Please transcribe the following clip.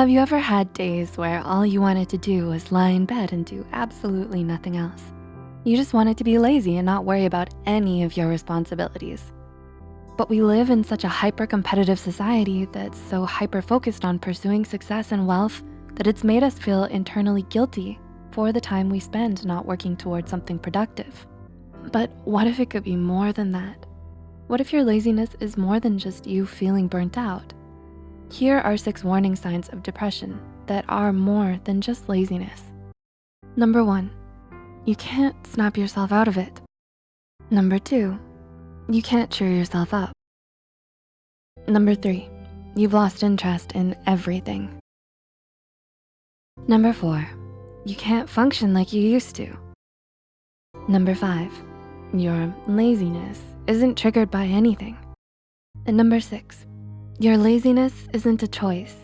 Have you ever had days where all you wanted to do was lie in bed and do absolutely nothing else? You just wanted to be lazy and not worry about any of your responsibilities. But we live in such a hyper-competitive society that's so hyper-focused on pursuing success and wealth that it's made us feel internally guilty for the time we spend not working towards something productive. But what if it could be more than that? What if your laziness is more than just you feeling burnt out? Here are six warning signs of depression that are more than just laziness. Number one, you can't snap yourself out of it. Number two, you can't cheer yourself up. Number three, you've lost interest in everything. Number four, you can't function like you used to. Number five, your laziness isn't triggered by anything. And number six, your laziness isn't a choice.